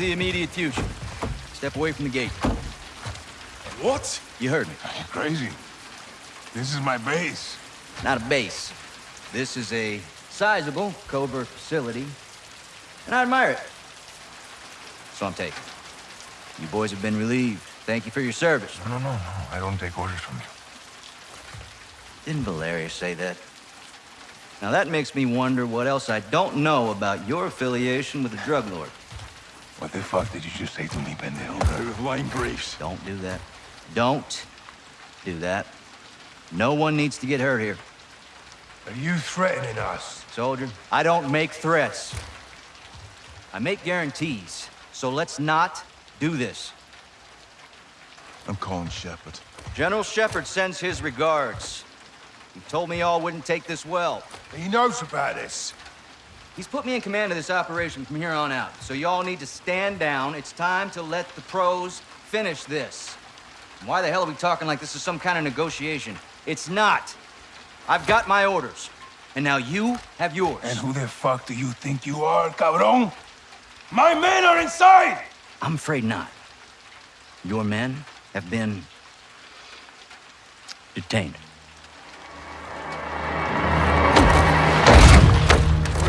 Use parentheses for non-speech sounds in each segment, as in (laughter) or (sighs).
the immediate future. Step away from the gate. What? You heard me. You're crazy. This is my base. Not a base. This is a sizable covert facility, and I admire it. So I'm taking. You boys have been relieved. Thank you for your service. No, no, no, no. I don't take orders from you. Didn't Valeria say that? Now that makes me wonder what else I don't know about your affiliation with the drug lord. What the fuck did you just say to me, pendejo? With line briefs. Don't do that. Don't do that. No one needs to get hurt here. Are you threatening us? Soldier, I don't make threats. I make guarantees. So let's not do this. I'm calling Shepard. General Shepard sends his regards. He told me y'all wouldn't take this well. He knows about this. He's put me in command of this operation from here on out. So y'all need to stand down. It's time to let the pros finish this. Why the hell are we talking like this is some kind of negotiation? It's not. I've got my orders. And now you have yours. And who the fuck do you think you are, cabron? My men are inside! I'm afraid not. Your men have been... detained.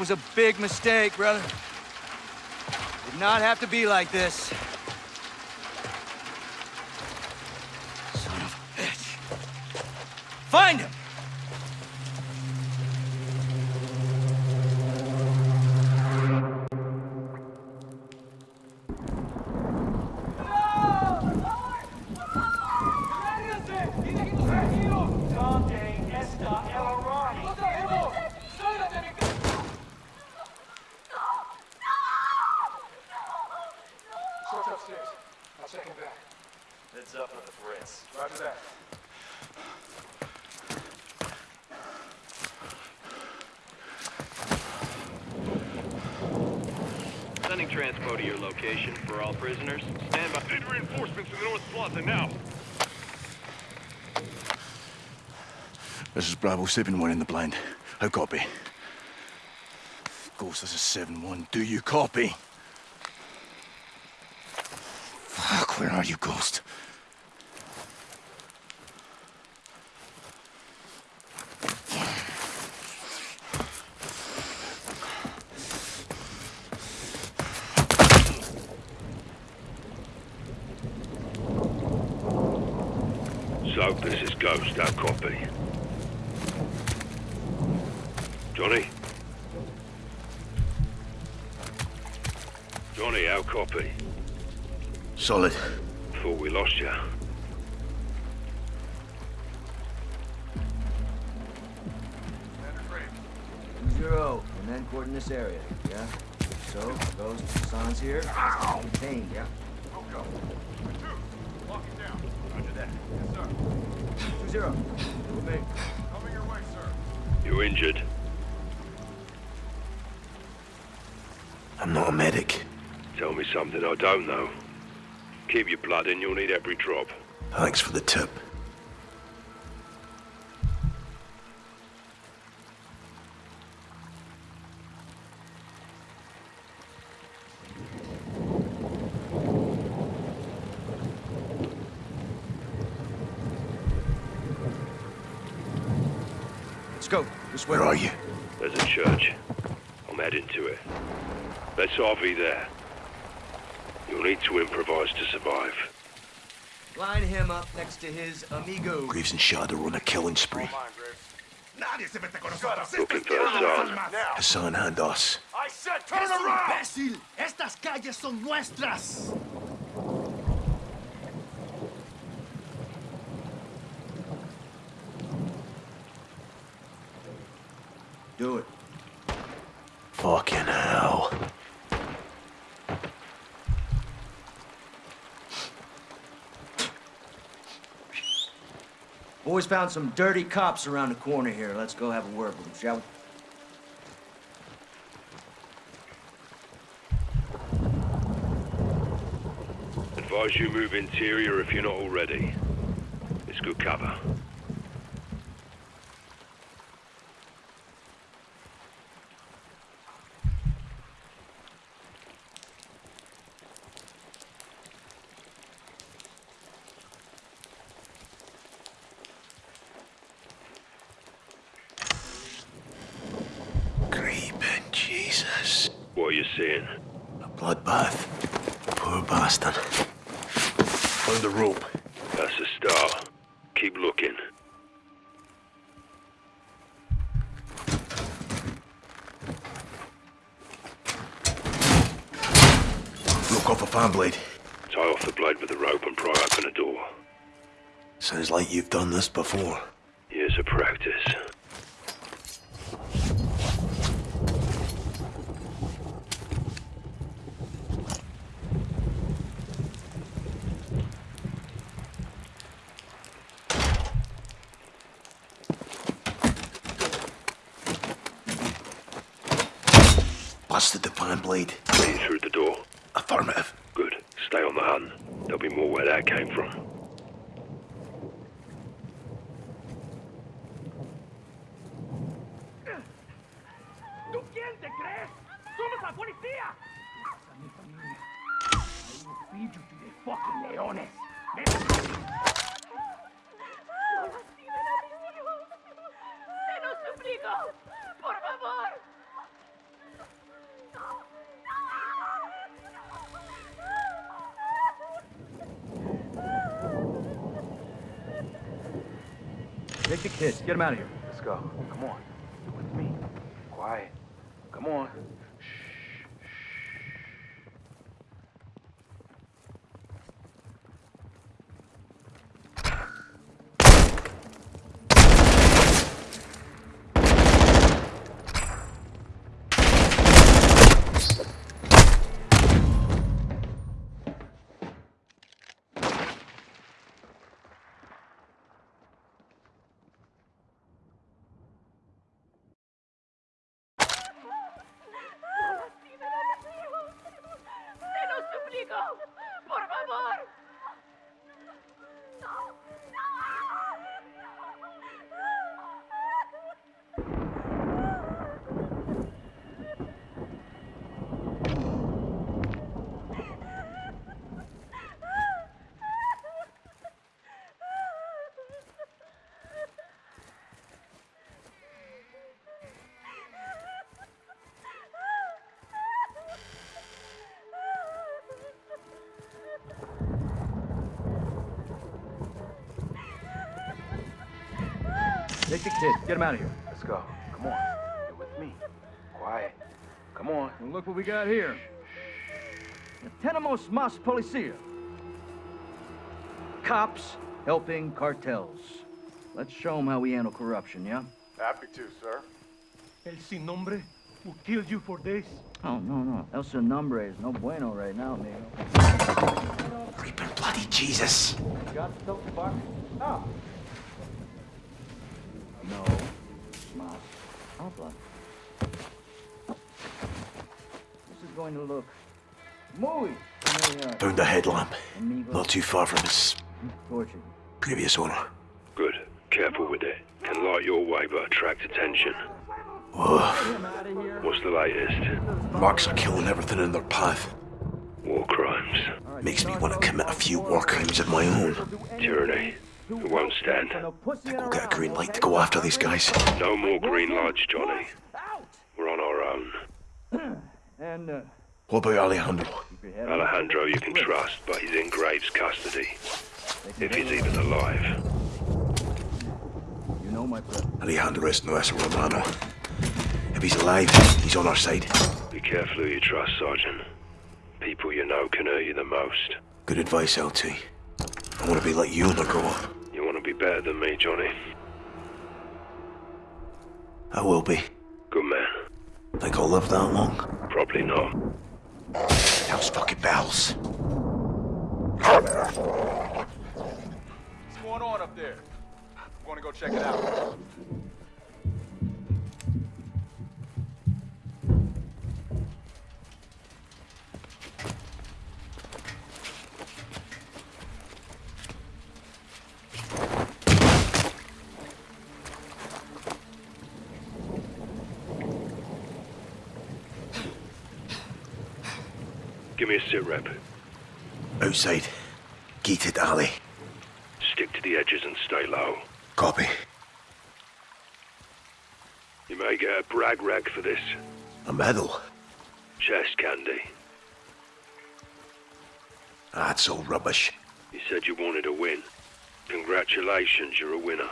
That was a big mistake, brother. Did not have to be like this. Son of a bitch. Find him! Heads up for the Fritz. Roger that. Sending transpo to your location for all prisoners. Stand by. Need reinforcements in the North Plaza now. This is Bravo 7-1 in the blind. How copy? Ghost, this is 7-1. Do you copy? Fuck, where are you, Ghost? So, this is Ghost, how copy? Johnny? Johnny, how copy? Solid. Thought we lost you. Zero, and then coordinate this area, yeah? So, Ghost, Hassan's here. Contained, yeah? Two zero. With me. You injured? I'm not a medic. Tell me something I don't know. Keep your blood in, you'll need every drop. Thanks for the tip. Let's go. This way. Where are you? There's a church. I'm heading to it. Let's RV there. You'll need to improvise to survive. Line him up next to his amigo. Graves and Shadow are on a killing spree. Looking for Hassan. Hassan and us. I said turn around! imbécil! Estas calles son nuestras. Do it. Fucking hell. Boys found some dirty cops around the corner here. Let's go have a word with them, shall we? Advise you move interior if you're not already. It's good cover. Creeping Jesus. What are you seeing? A bloodbath. Poor bastard. The rope. That's a start. Keep looking. Look off a fan blade. Tie off the blade with a rope and pry open a door. Sounds like you've done this before. Years of practice. Busted the fan blade. Through the door. Affirmative. Good. Stay on the hunt. There'll be more where that came from. ¿Tú quién te crees? ¡Somos la policía! Esa es mi familia. I will feed you to the fucking leones. ¡No lastimen a mis hijos! ¡Se los suplico! ¡Por favor! Kids. Get them out of here. Let's go. Come on. You're with me. Quiet. Come on. ¡No lastimen a mis hijos! ¡Se los suplico! ¡Por favor! Take the kid. Get him out of here. Let's go. Come on. You're with me. Quiet. Come on. And look what we got here. The Tenemos más policía. Cops helping cartels. Let's show them how we handle corruption, yeah? Happy to, sir. El sin nombre will kill you for this. Oh, no, no. El Sin Nombre is no bueno right now, amigo. Creeping bloody Jesus. Got the dope bar? Oh. Habla. This is going to look muy. Found a headlamp. Not too far from his previous owner. Good. Careful with it. Can light your way but attract attention. Whoa. What's the latest? Marks are killing everything in their path. War crimes. Makes me want to commit a few war crimes of my own. Tyranny. It won't stand. Think We'll get a green light to go after these guys. No more green lights, Johnny. Out! We're on our own. And, uh, What about Alejandro? keep your head on Alejandro you can trust, but he's in Graves' custody. If he's even alive. You know my brother. Alejandro es nuestro hermano. If he's alive, he's on our side. Be careful who you trust, Sergeant. People you know can hurt you the most. Good advice, LT. I want to be like you when I grow up. You want to be better than me, Johnny? I will be. Good man. Think I'll live that long? Probably not. Those fucking bells. What's going on up there? I'm gonna go check it out. Sit rep. Outside. Gated alley. Stick to the edges and stay low. Copy. You may get a brag rag for this. A medal. Chest candy. That's all rubbish. You said you wanted a win. Congratulations, you're a winner.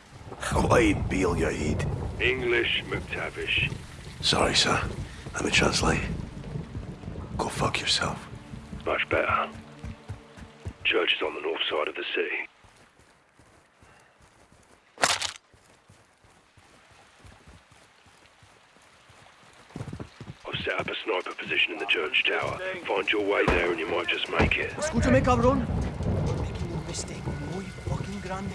(laughs) Why Beal your head? English McTavish. Sorry, sir. Let me translate. Go fuck yourself. Much better. Church is on the north side of the city. I've set up a sniper position in the church tower. Find your way there and you might just make it. Escúchame, cabrón. You're Making un mistake muy fucking grande.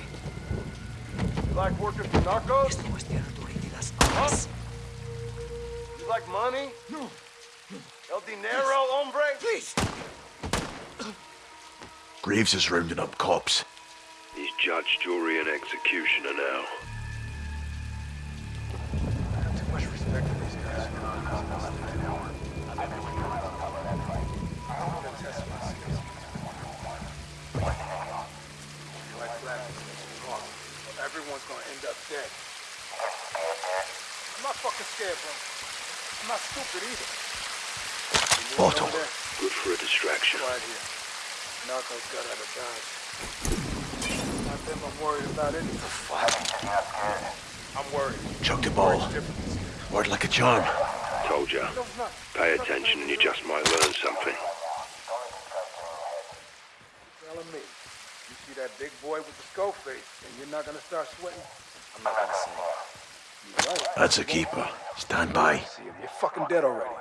You like working for narcos? Esto es territorio de las Huh? armas. You like money? No. El dinero, hombre? Please. Graves is rounding up cops. He's judge, jury, and executioner now. I have too much respect for these guys. I've never come out to help that. I'm gonna test my skills because I'm. Everyone's gonna end up dead. I'm not fucking scared, bro. I'm not stupid either. You moving Otto. over? Good for a distraction. Quiet here. Narcos got out of dodge. Not them I'm worried about anything. I'm worried. Chuck the ball. Difference. Word like a charm. Told ya. No, it's not. Pay attention and you just might learn something. Telling me. You see that big boy with the skull face, and you're not gonna start sweating? I'm not gonna say. You're. That's a keeper. Stand by. See him. You're fucking dead already.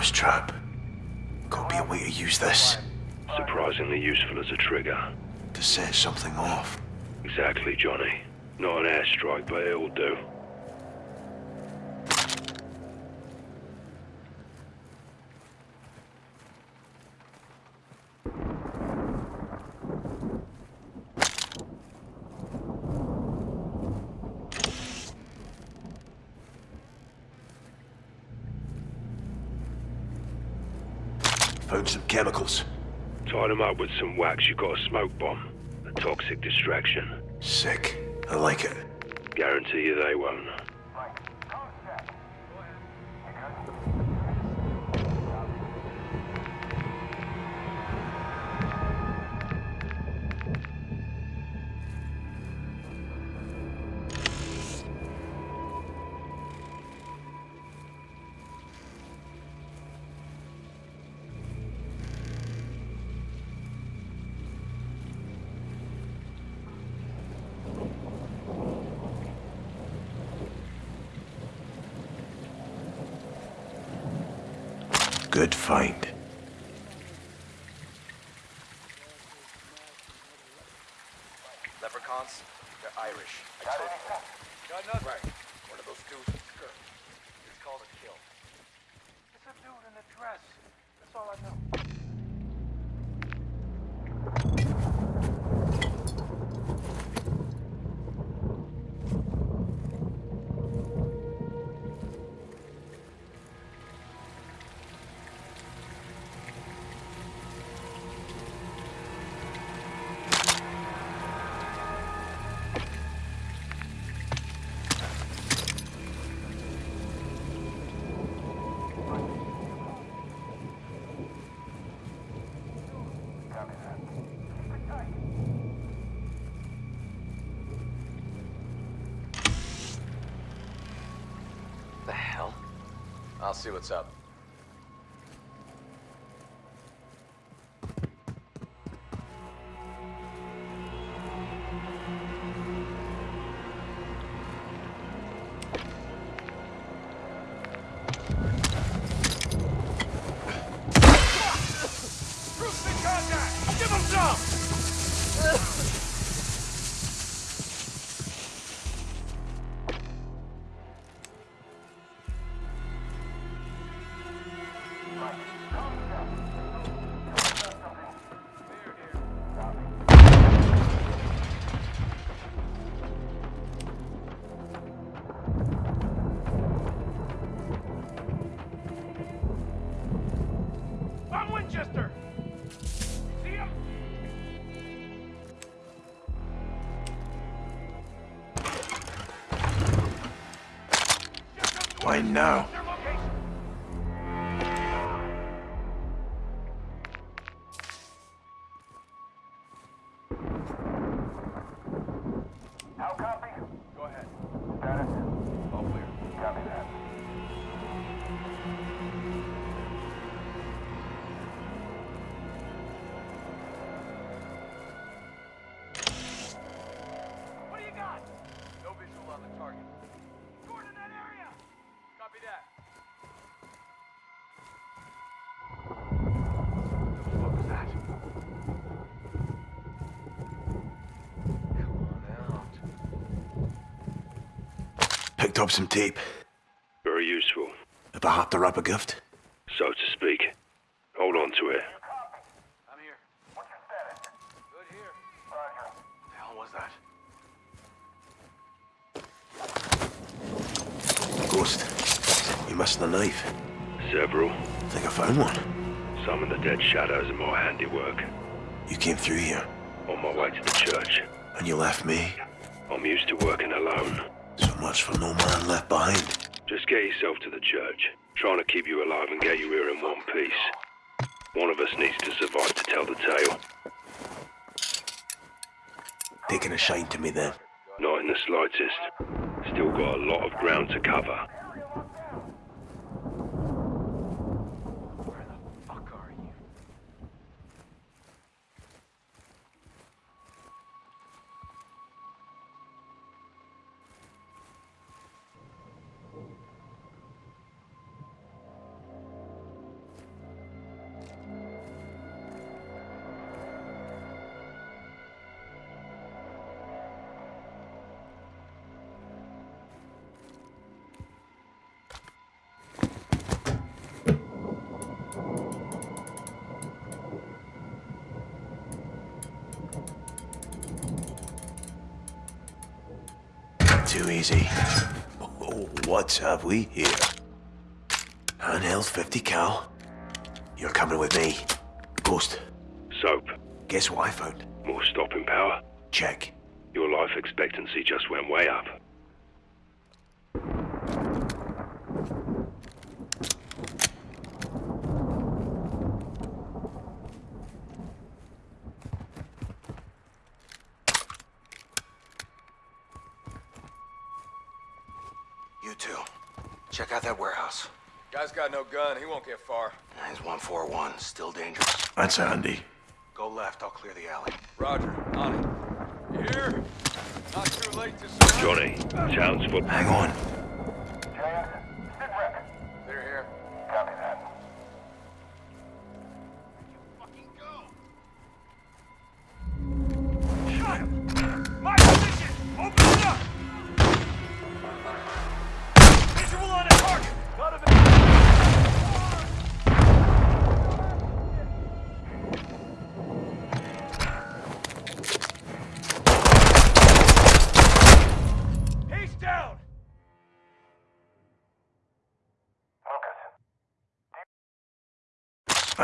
Mousetrap. Gotta be a way to use this. Surprisingly useful as a trigger. To set something off. Exactly, Johnny. Not an airstrike, but it'll do. Some chemicals. Tied them up with some wax, you got a smoke bomb. A toxic distraction. Sick. I like it. Guarantee you they won't. Good find. I'll see what's up. Him? Why now? Up some tape. Very useful, If I have to wrap a gift. so to speak. Hold on to it. I'm here. What's your status? Good here. Roger. The hell was that? Ghost. You missing a knife? Several. Think I found one. Some of the dead shadows are more handiwork. You came through here, On my way to the church. and you left me. I'm used to working alone. Much for no man left behind. Just get yourself to the church. Trying to keep you alive and get you here in one piece. One of us needs to survive to tell the tale. Taking a shine to me then. Not in the slightest. Still got a lot of ground to cover. Too easy. Oh, what have we here? Handheld 50 cal. You're coming with me. Ghost, Soap. guess what I found? More stopping power. Check. Your life expectancy just went way up. You two, check out that warehouse. Guy's got no gun. He won't get far. He's 141, still dangerous. That's handy. Go left, I'll clear the alley. Roger. On it. You Here. Not too late to surrender. Johnny, town's full. Hang on.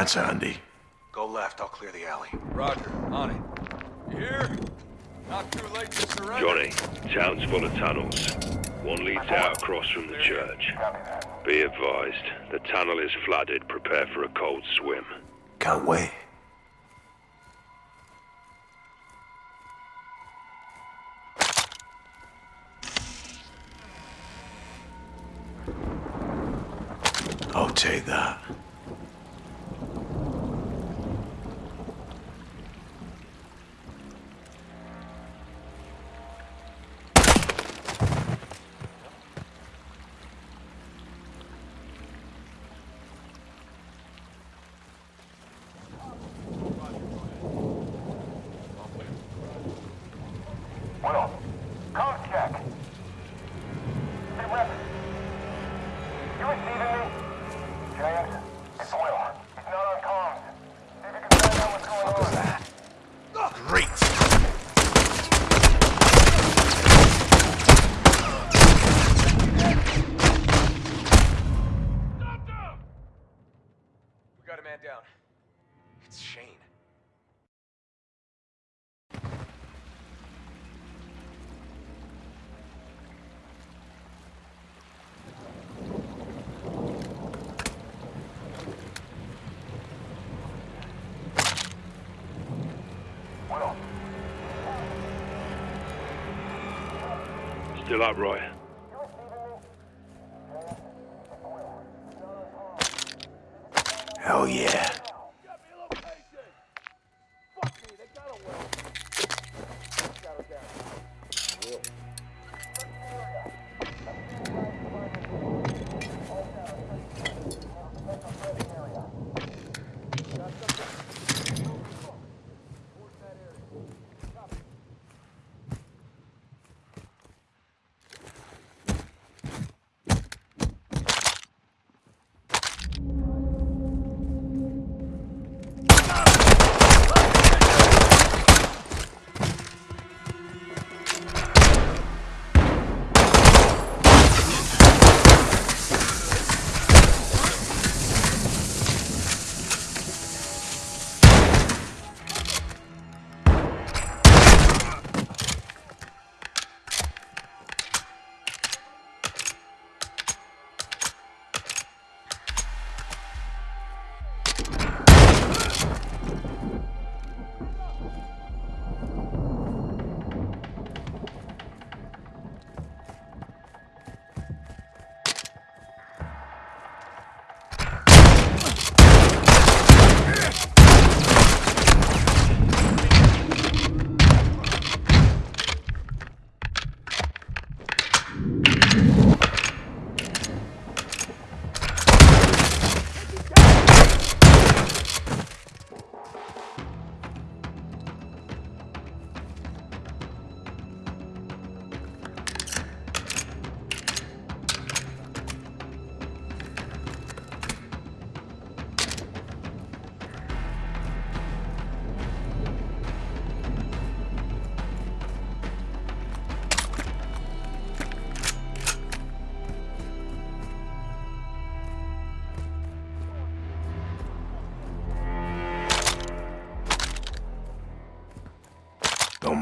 Focus. That's handy. Go left, I'll clear the alley. Roger. On it. You Here. Not too late to surrender. Johnny, town's full of tunnels. One leads out across from the church. Be advised, the tunnel is flooded. Prepare for a cold swim. Can't wait. I'll take that. Still up, Roy?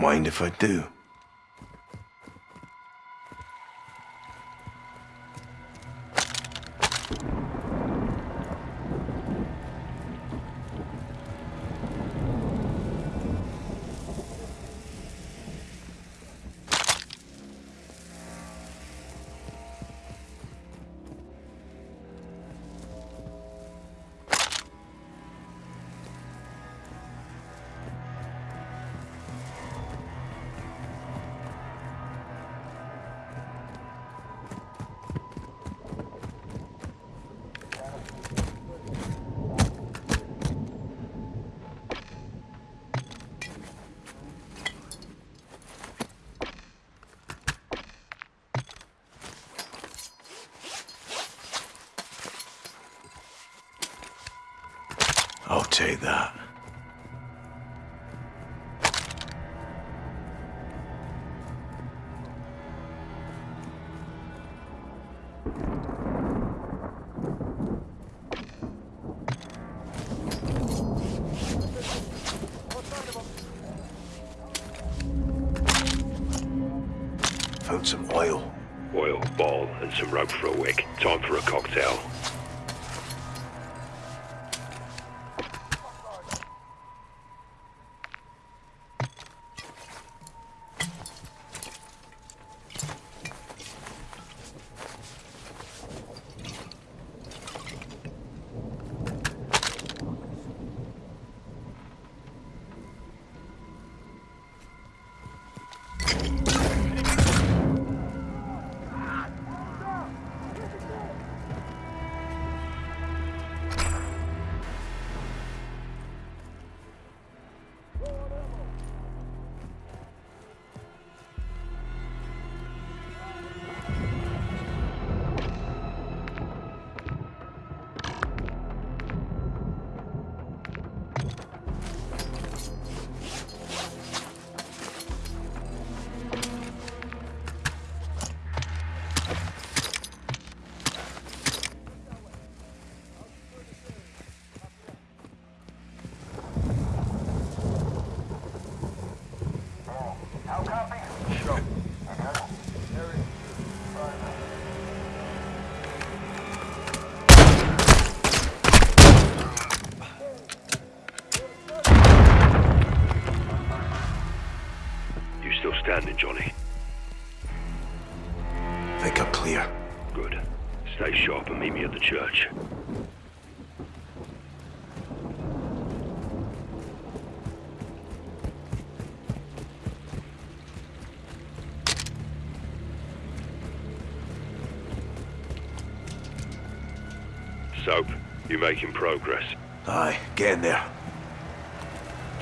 Mind if I do. Take that. Found some oil. Oil, ball, and some rope for a wick. Time for a cocktail. Position, Johnny? Think I'm clear. Good. Stay sharp and meet me at the church. Soap, you making progress? Aye, getting there.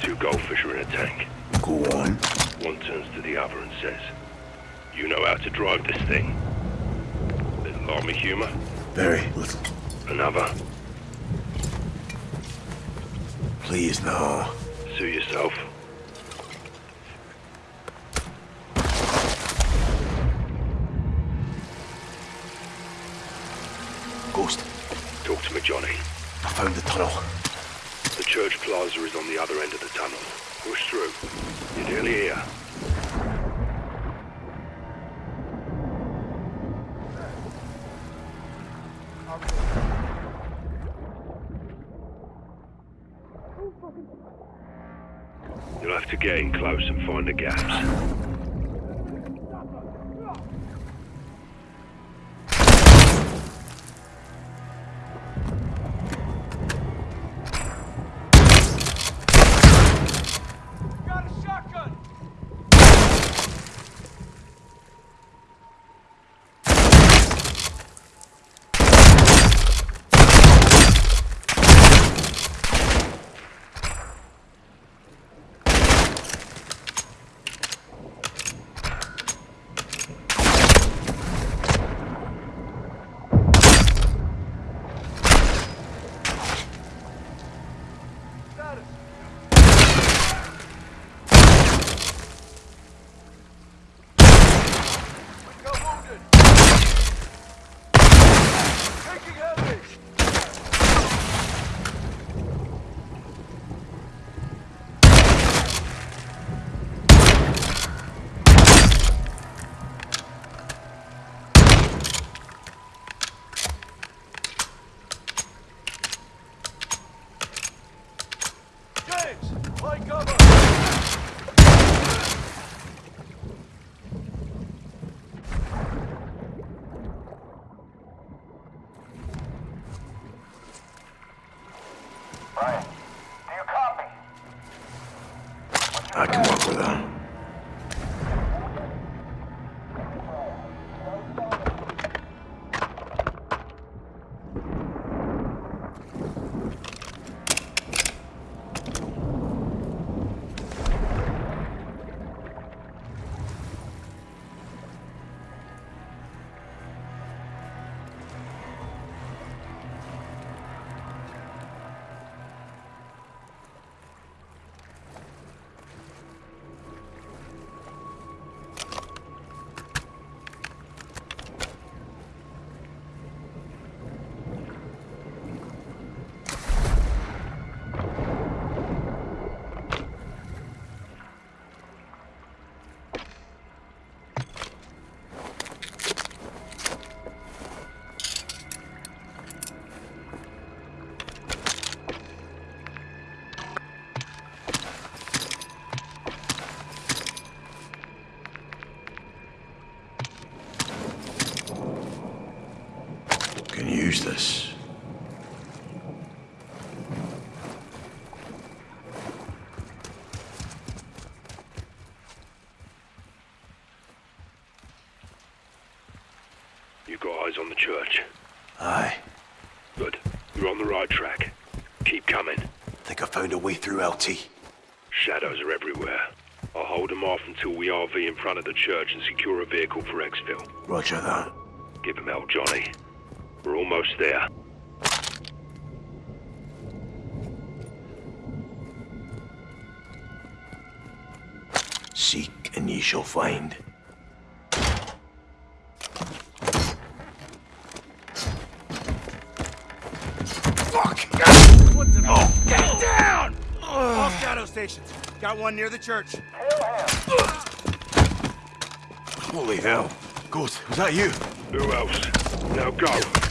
Two goldfish are in a tank. Go on. One turns to the other and says, You know how to drive this thing? Little army humor? Very little. Another? Please, no. Sue yourself. Ghost, Talk to me, Johnny. I found the tunnel. The church plaza is on the other end of the tunnel. Push through. You're nearly here. You'll have to get in close and find the gaps. Eyes on the church. Aye. Good. You're on the right track. Keep coming. Think I found a way through LT. Shadows are everywhere. I'll hold them off until we RV in front of the church and secure a vehicle for exfil. Roger that. Give him hell, Johnny. We're almost there. Seek and ye shall find. Stations. Got one near the church. Holy hell. Ghost, was that you? Who else? Now go.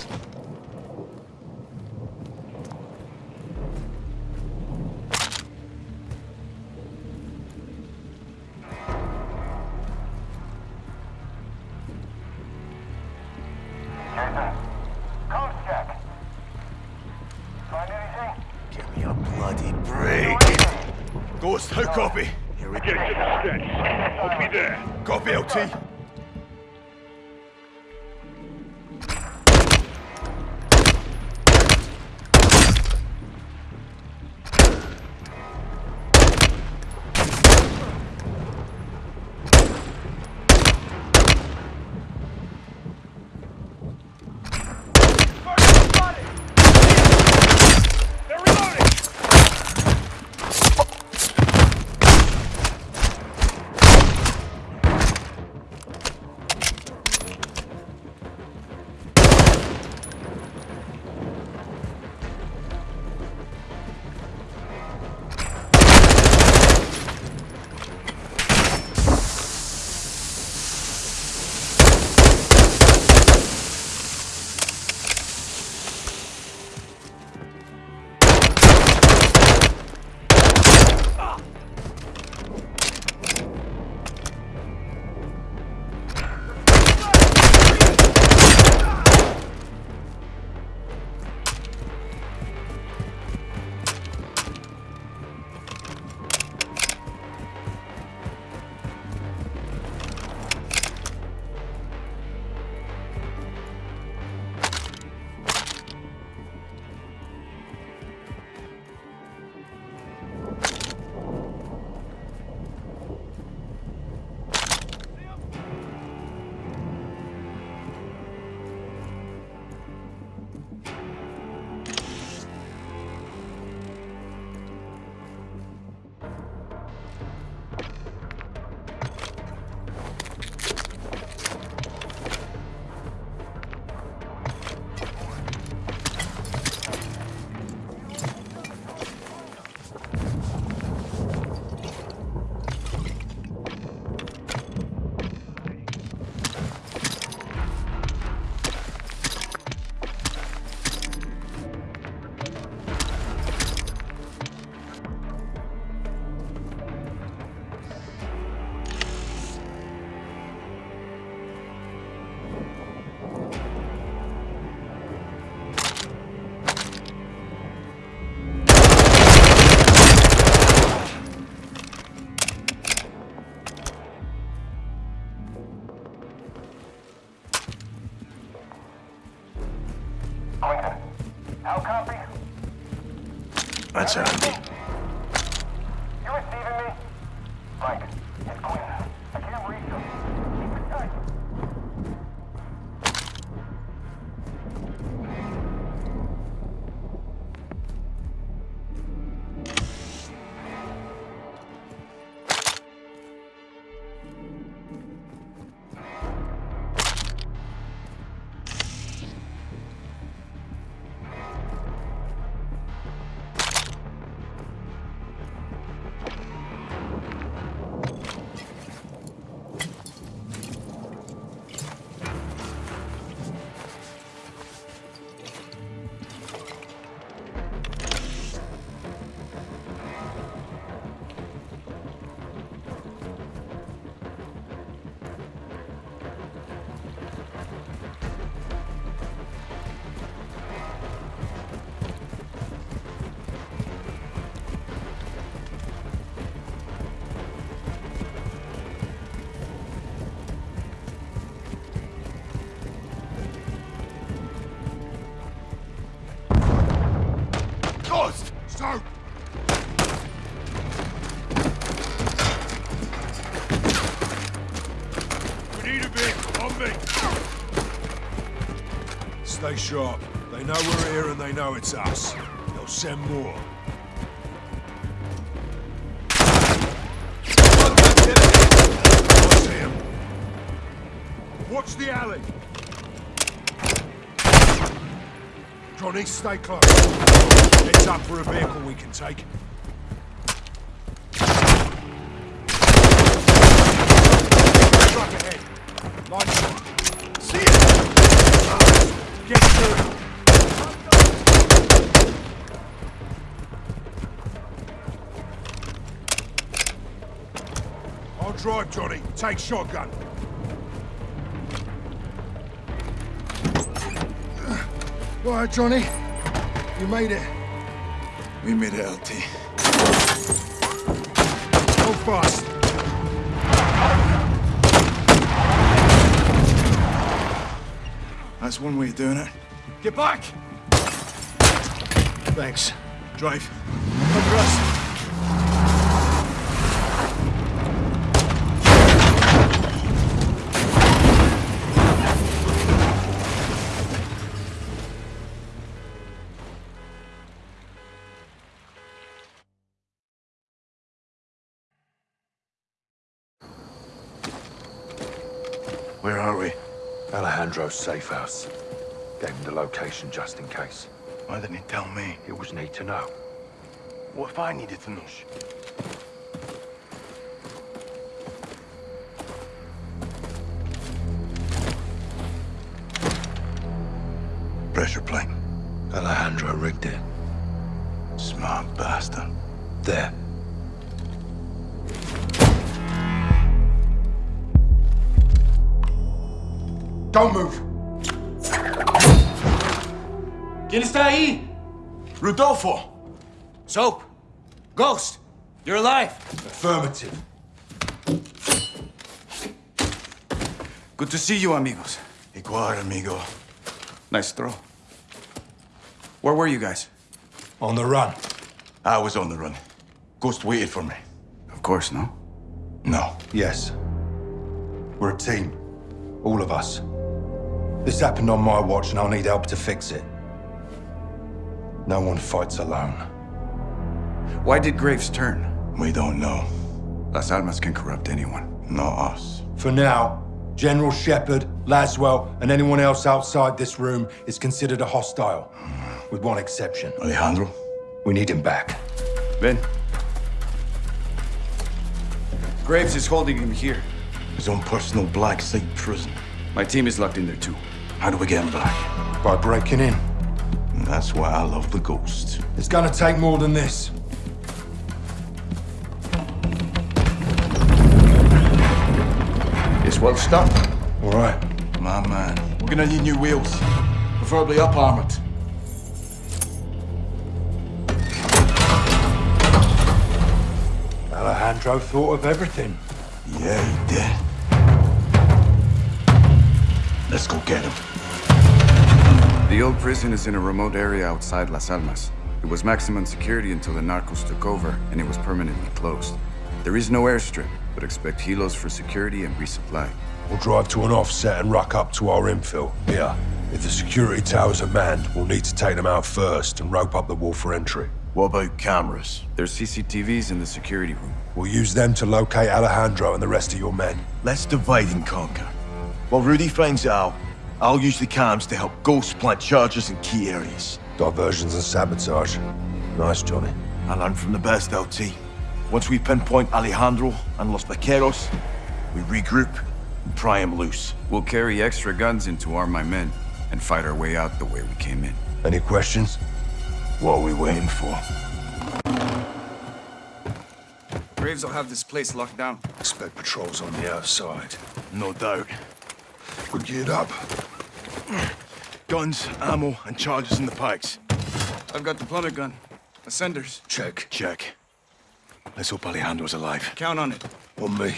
They know we're here and they know it's us. They'll send more. Watch the alley. Johnny, stay close. It's up for a vehicle we can take. drive, Johnny. Take shotgun. Right, Johnny. You made it. We made it, LT. Go fast. That's one way of doing it. Get back! Thanks. Drive. Under us. Alejandro's safe house. Gave him the location just in case. Why didn't he tell me? It was need to know. What if I needed to know? Pressure plane. Alejandro rigged it. Smart bastard. There. Don't move. ¿Quién está ahí? Rodolfo! Soap. Ghost. You're alive. Affirmative. Good to see you, amigos. Igual, amigo. Nice throw. Where were you guys? On the run. I was on the run. Ghost waited for me. Of course, no? No. Yes. We're a team. All of us. This happened on my watch and I'll need help to fix it. No one fights alone. Why did Graves turn? We don't know. Las Almas can corrupt anyone. Not us. For now, General Shepherd, Laswell, and anyone else outside this room is considered a hostile. With one exception. Alejandro? We need him back. Ben. Graves is holding him here. His own personal black site prison. My team is locked in there too. How do we get him back? By breaking in. And that's why I love the Ghost. It's gonna take more than this. It's well stuck. All right. My man. We're gonna need new wheels. Preferably up armored. Alejandro thought of everything. Yeah, he did. Let's go get him. The old prison is in a remote area outside Las Almas. It was maximum security until the narcos took over, and it was permanently closed. There is no airstrip, but expect helos for security and resupply. We'll drive to an offset and ruck up to our infil. Here. If the security towers are manned, we'll need to take them out first and rope up the wall for entry. What about cameras? There's CCTVs in the security room. We'll use them to locate Alejandro and the rest of your men. Let's divide and conquer. While Rudy finds out, I'll use the cams to help Ghost plant charges in key areas. Diversions and sabotage. Nice, Johnny. I learned from the best, LT. Once we pinpoint Alejandro and Los Vaqueros, we regroup and pry him loose. We'll carry extra guns in to arm my men and fight our way out the way we came in. Any questions? What are we waiting for? Graves will have this place locked down. Expect patrols on the outside. No doubt. We're geared up. Guns, ammo, and charges in the pikes. I've got the plummet gun. Ascenders. Check. Check. Let's hope Alejandro's alive. Count on it. On me.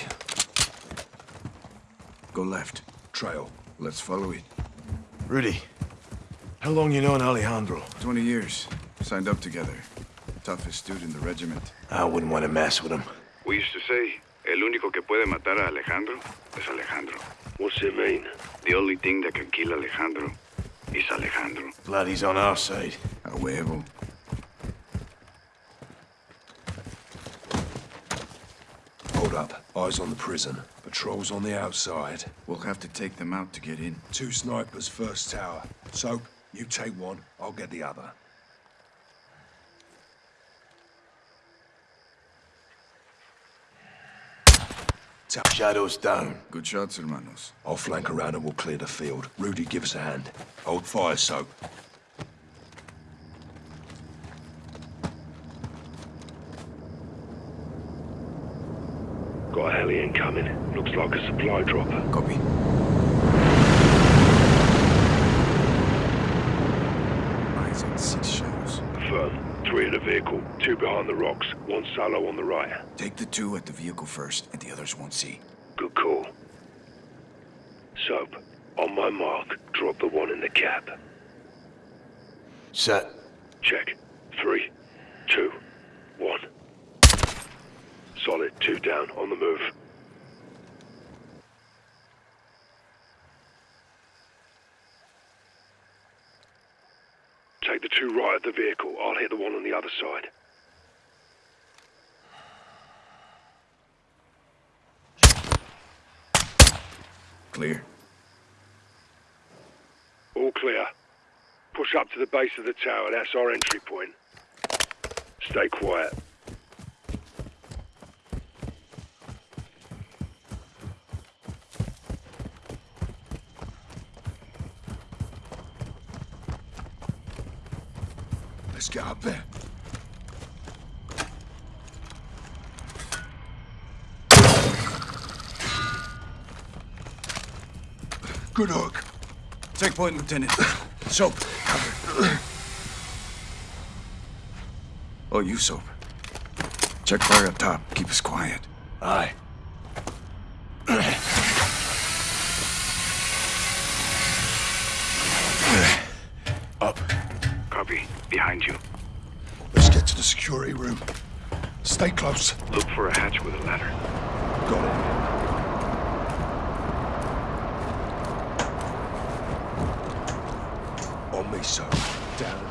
Go left. Trail. Let's follow it. Rudy, how long you known Alejandro? 20 years. Signed up together. Toughest dude in the regiment. I wouldn't want to mess with him. We used to say, el único que puede matar a Alejandro es Alejandro. What's it mean? The only thing that can kill Alejandro is Alejandro. Glad he's on our side. A huevo. Hold up. Eyes on the prison. Patrols on the outside. We'll have to take them out to get in. Two snipers, first tower. So, you take one, I'll get the other. Shadows down. Good shots, hermanos. I'll flank around and we'll clear the field. Rudy, give us a hand. Hold fire, Soap. Got a heli incoming. Looks like a supply dropper. Copy. Eyes on six shadows. Affirm. Three in the vehicle, two behind the rocks, one solo on the right. Take the two at the vehicle first, and the others won't see. Good call. Soap, on my mark, drop the one in the cab. Set. Check. Three, two, one. Solid, two down, on the move. Take the two right of the vehicle. I'll hit the one on the other side. Clear. All clear. Push up to the base of the tower. That's our entry point. Stay quiet. Let's get. Good hook. Take point, Lieutenant. Soap, cover. Oh, you, Soap. Check fire up top. Keep us quiet. Aye. Up. Copy. Behind you. Let's get to the security room. Stay close. Look for a hatch with a ladder. Got it. On me, so. Down.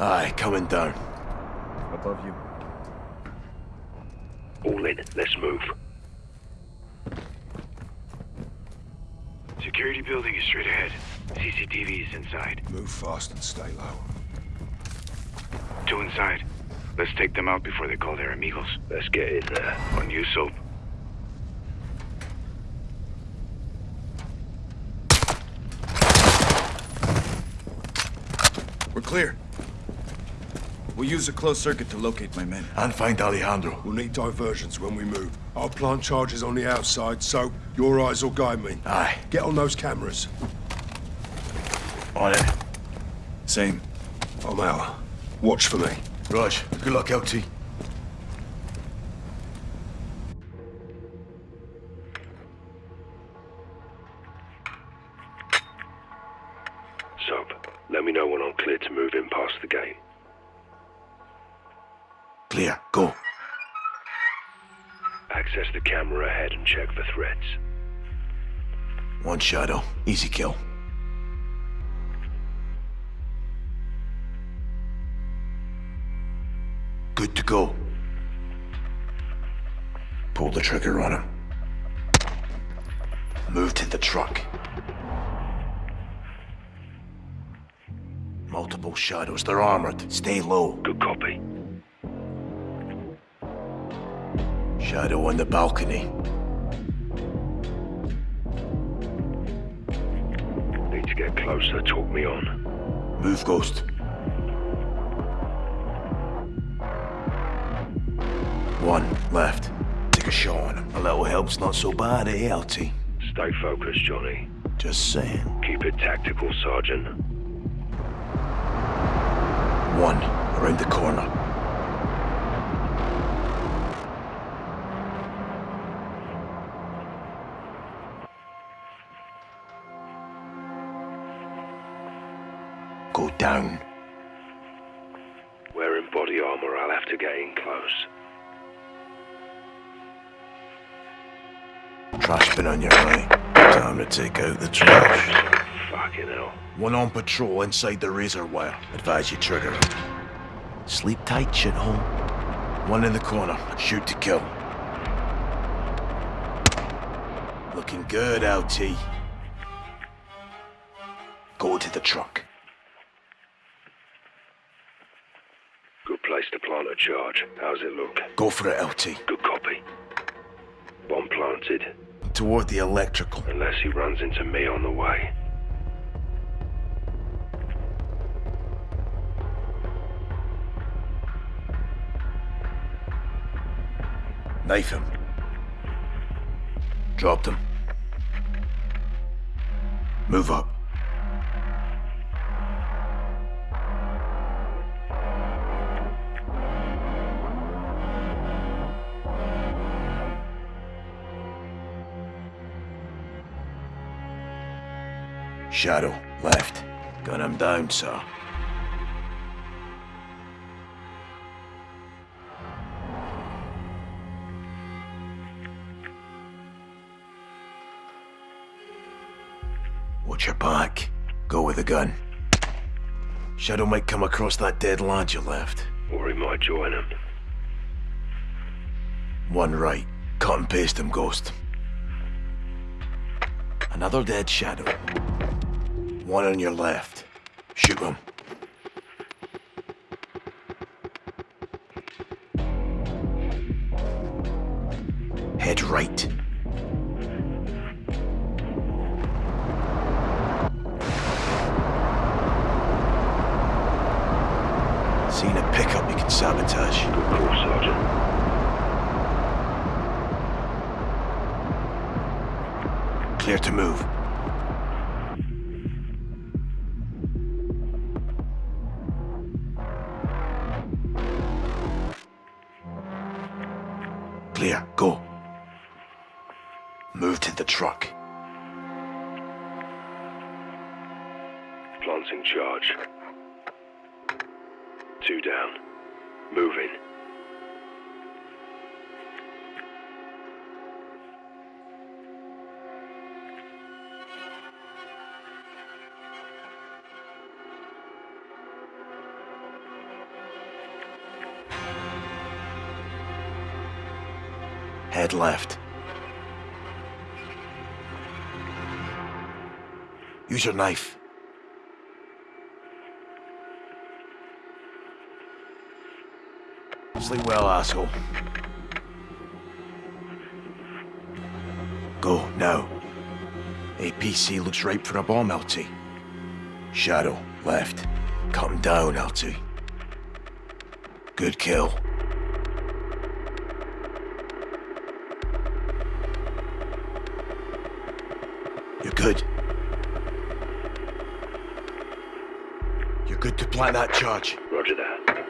Aye, coming down. Above you. All in. Let's move. Security building is straight ahead. CCTV is inside. Move fast and stay low. Two inside. Let's take them out before they call their amigos. Let's get in there. On you, Soap. We're clear. We'll use a closed circuit to locate my men. And find Alejandro. We'll need diversions when we move. I'll plant charges on the outside, so your eyes will guide me. Aye. Get on those cameras. On it. Same. I'm out. Watch for me. Raj, good luck, LT. Soap, let me know when I'm clear to move in past the gate. Clear. Go. Access the camera ahead and check for threats. One shadow. Easy kill. Go. Pull the trigger on him. Move to the truck. Multiple shadows. They're armored. Stay low. Good copy. Shadow on the balcony. Need to get closer. Talk me on. Move, Ghost. One left. Take a shot on him. A little help's not so bad, eh, LT? Stay focused, Johnny. Just saying. Keep it tactical, Sergeant. One around the corner. Go down. Wearing body armor, I'll have to get in close. Trash bin on your right. Time to take out the trash. Fucking hell. One on patrol inside the razor wire. Advise you trigger him. Sleep tight, shithole. One in the corner. Shoot to kill. Looking good, LT. Go to the truck. Good place to plant a charge. How's it look? Go for it, LT. Good copy. Bomb planted. Toward the electrical. Unless he runs into me on the way. Knife him. Dropped him. Move up. Shadow, left. Gun him down, sir. Watch your back. Go with the gun. Shadow might come across that dead lad you left. Or he might join him. One right. Cut and paste him, Ghost. Another dead Shadow. One on your left. Shoot him. Head right. Head left. Use your knife. Sleep well, asshole. Go, now. APC looks ripe for a bomb, LT. Shadow, left. Come down, LT. Good kill. Good. You're good to plant that charge. Roger that.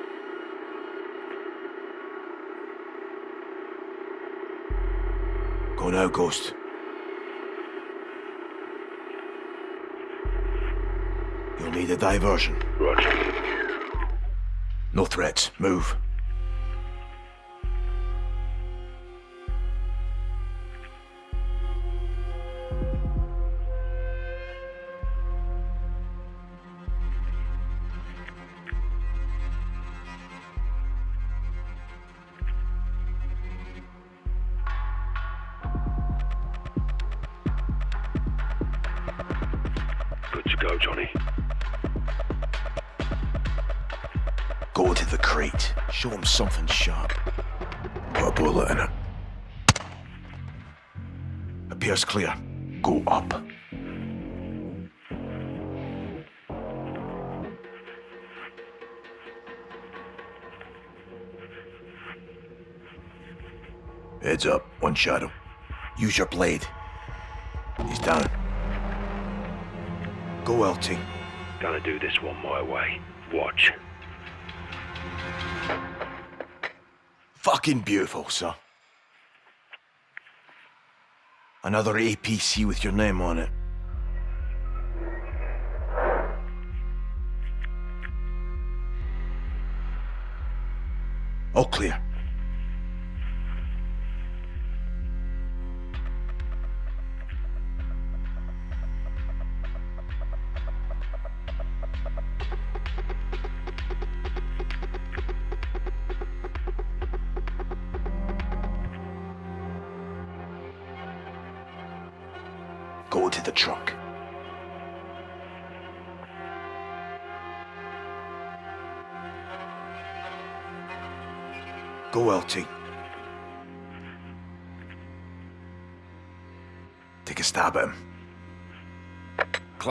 Go now, Ghost. You'll need a diversion. Roger. No threats. Move. Clear. Go up. Heads up, one shadow. Use your blade. He's down. Go, LT. Gonna do this one my way. Watch. Fucking beautiful, sir. Another APC with your name on it.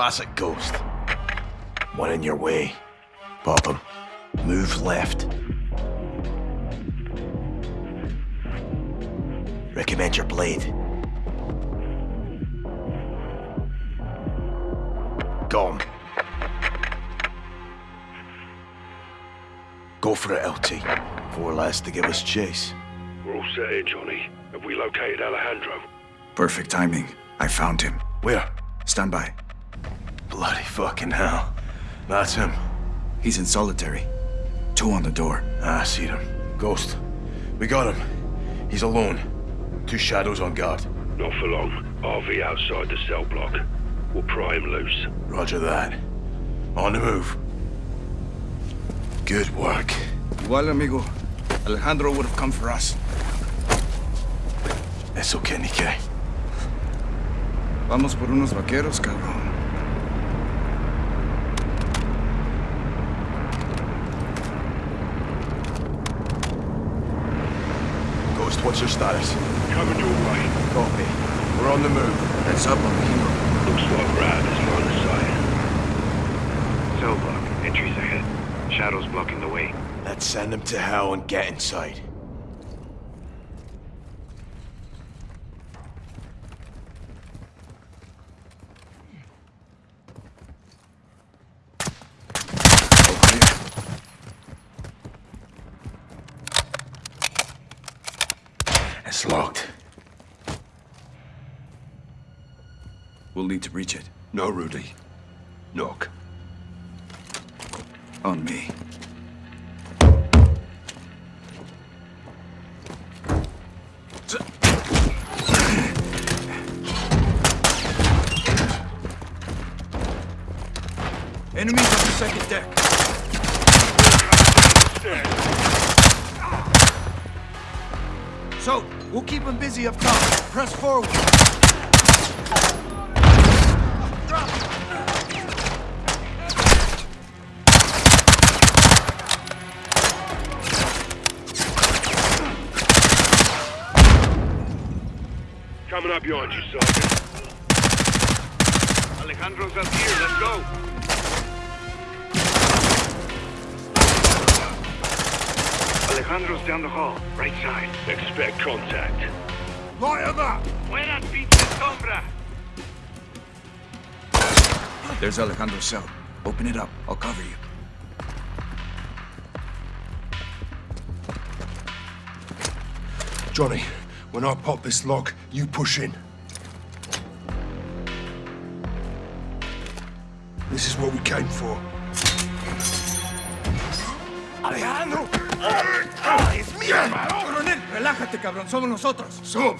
Classic ghost. One in your way. Pop him. Move left. Recommend your blade. Gone. Go for it, LT. Four lads to give us chase. We're all set here, Johnny. Have we located Alejandro? Perfect timing. I found him. Where? Stand by. Bloody fucking hell. That's him. He's in solitary. Two on the door. Ah, I see them. Ghost. We got him. He's alone. Two shadows on guard. Not for long. RV outside the cell block. We'll pry him loose. Roger that. On the move. Good work. Igual, amigo. Alejandro would have come for us. Eso que ni qué. Vamos por unos vaqueros, cabrón. What's your status? Coming your way. Copy. We're on the move. Heads up, on the Alejandro. Looks like Rad is on the side. Cell block. Entries ahead. Shadows blocking the way. Let's send him to hell and get inside. It's locked. Reach it. No, Rudy. Knock. On me. Enemies on the second deck. So, we'll keep them busy up top. Press forward. Coming up behind you, Sergeant. Alejandro's up here. Let's go. Alejandro's down the hall. Right side. Expect contact. Light up! Buena pinche sombra. There's Alejandro's cell. Open it up. I'll cover you. Johnny, when I pop this lock, you push in. This is what we came for. Alejandro! ¡Es mío, hermano! Coronel, relájate, cabrón. Somos nosotros. Sup!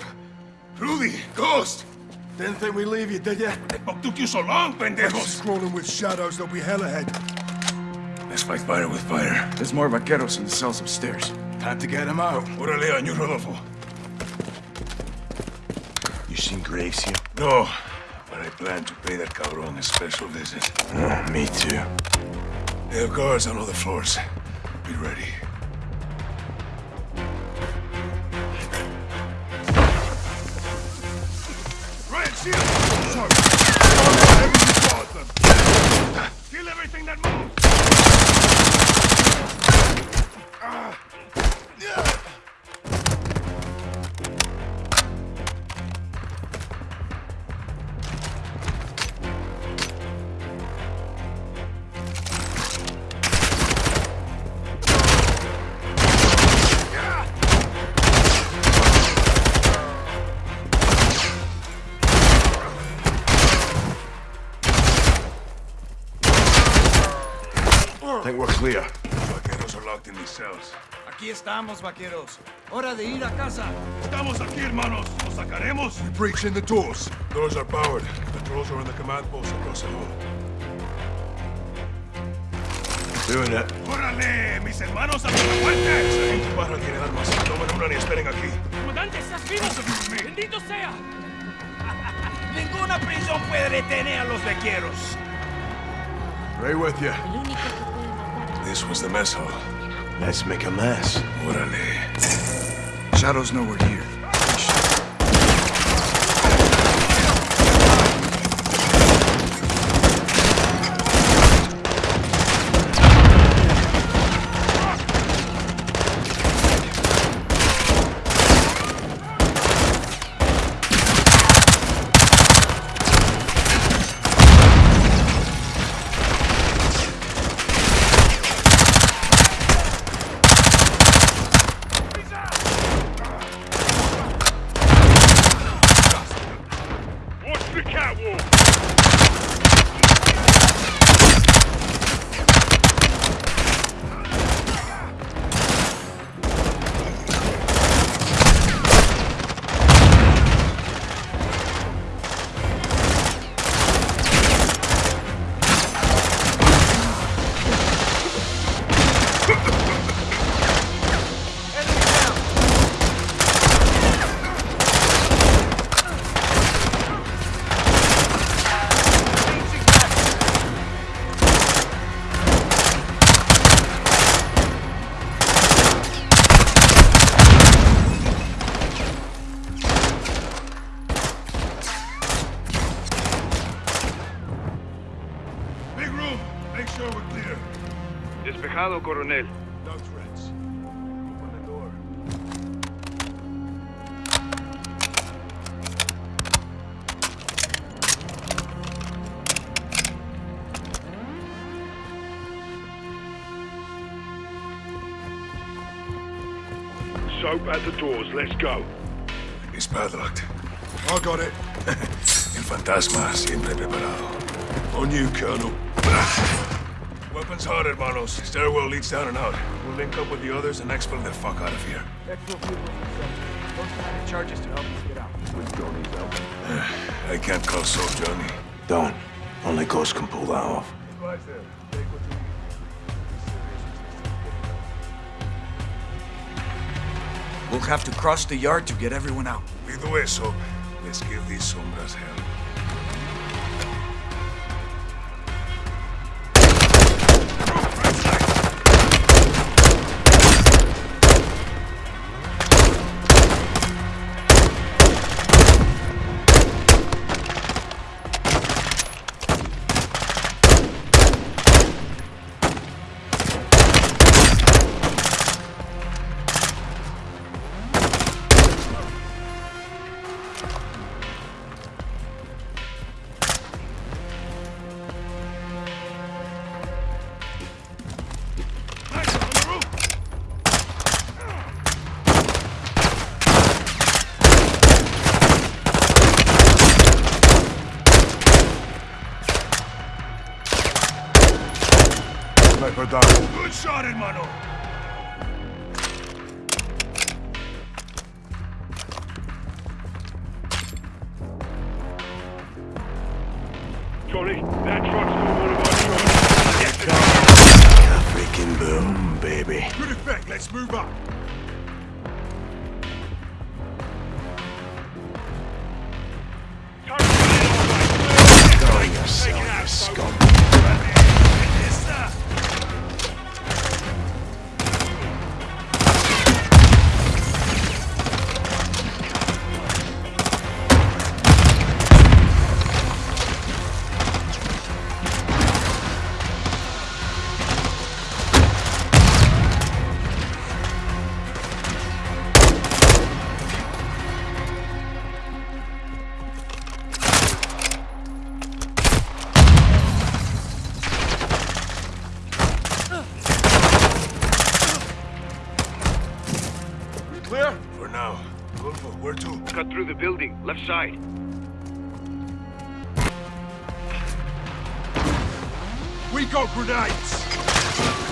Rudy! Ghost! Didn't think we'd leave you, did ya? What took you so long, pendejos? Scrolling with shadows, there'll be hell ahead. Let's fight fire with fire. There's more vaqueros in the cells upstairs. Time to get them out. Órale, año Rodolfo. Seen Graves here? No, but I plan to pay that cabron a special visit. Oh, me too. They have guards on all the floors. Be ready. Red shield! Kill everything that moves! Think we're clear. Vaqueros are locked in these cells. Aquí estamos, vaqueros. Hora de ir a casa. Estamos aquí, hermanos. ¿Nos sacaremos? We breach in the doors. Doors are powered. Controls are in the command post across the hall. Doing it. ¡Órale! ¡Mis hermanos abren la puerta! Sargento Ibarra tiene armas. Tomen una y esperen aquí. Comandante, estás vivo. Bendito sea. (laughs) Ninguna prisión puede detener a los vaqueros. Right with you. This was the mess hall. Let's make a mess. Órale. Shadows know we're here. Make sure we're clear. Despejado, Coronel. No threats. Open the door. Soap at the doors. Let's go. It's padlocked. I got it. (laughs) El fantasma siempre preparado. On you, Colonel. Weapons hot, hermanos. Stairwell leads down and out. We'll link up with the others and exfil the fuck out of here. charges to help us get out. With Johnny's help. (sighs) I can't call so, Johnny. Don't. Only Ghost can pull that off. Advise them. Take what you We'll have to cross the yard to get everyone out. Lead the way, so Let's give these sombras hell. Good effect. Let's move up. We got grenades!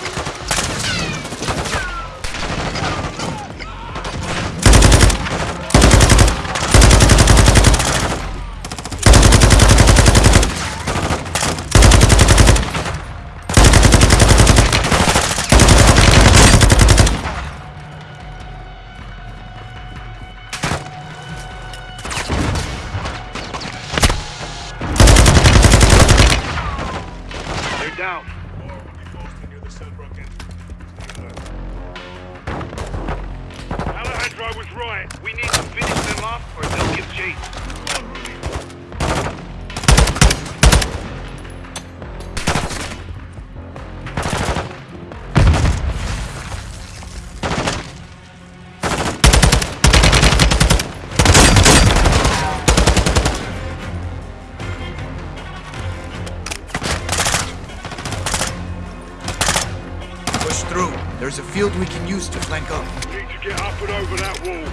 Field we can use to flank up. Need to get up and over that wall.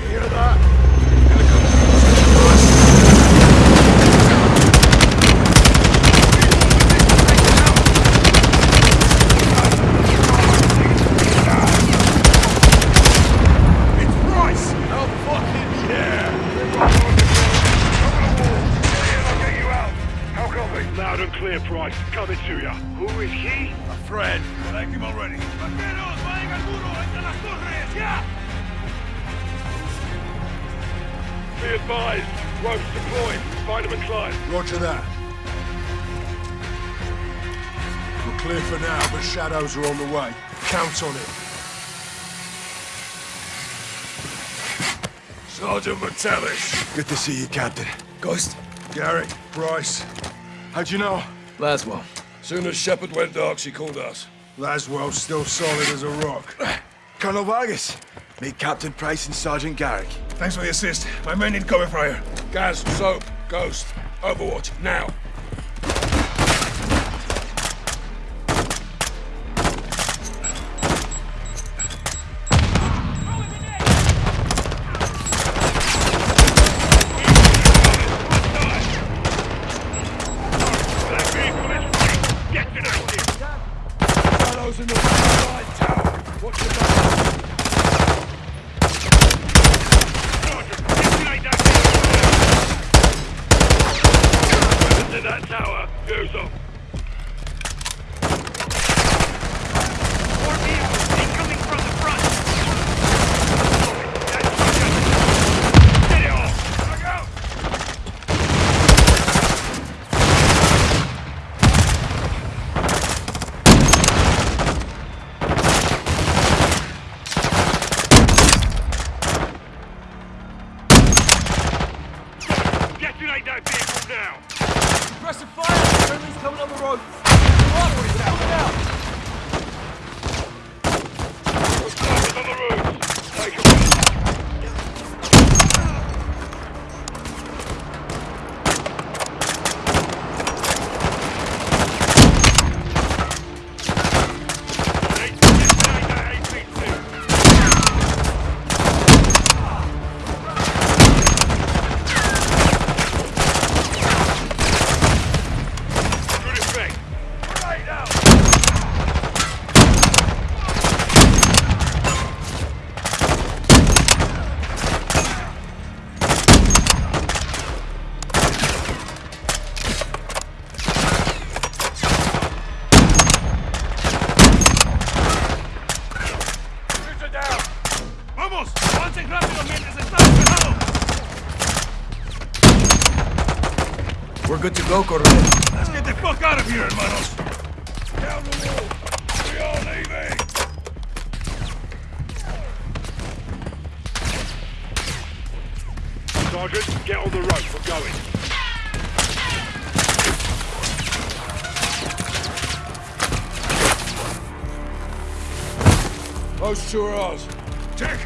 You hear that? Find him and climb. Roger that. We're clear for now, but shadows are on the way. Count on it. Sergeant Metellus. Good to see you, Captain. Ghost? Garrick, Price. How'd you know? Laswell. Soon as Shepherd went dark, she called us. Laswell's still solid as a rock. (sighs) Colonel Vargas. Meet Captain Price and Sergeant Garrick. Thanks for the assist. My men need cover fire. Gaz, Soap, Ghost. Overwatch, now. Shadows in the side tower. Watch your back. To that tower. Use them. More vehicles incoming from the front. Get it off. Look out. Detonate that vehicle now! Aggressive fire! Friendly's coming on the road! Broadway's coming out! Snipers on the roof! Take 'em. Good effect. Right now! Shoot her down. Vamos. Avancen rápido mientras estamos pegados. We're good to go, Coronel. Let's get the fuck out of here, hermanos. Down the wall. We are leaving. Sergeant, get on the rope. We're going. Those two are ours. Check.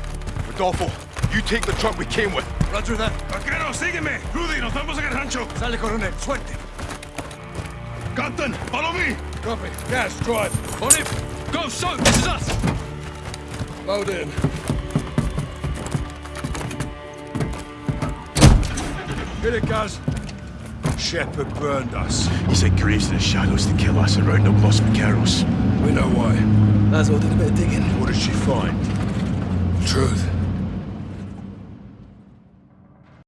Rodolfo, you take the truck we came with. Roger that. Vaquero, sígueme. Rudy, nos vamos a get Hancho. Sale, Coronel. Suerte. Captain, follow me. Copy. Gaz, drive. On it! Go, Soap! This is us! Load in. Hit it, Gaz. Shepherd burned us. He sent Graves to the shadows to kill us and round up Los Vaqueros. We know why. Laswell did a bit of digging. What did she find? Truth.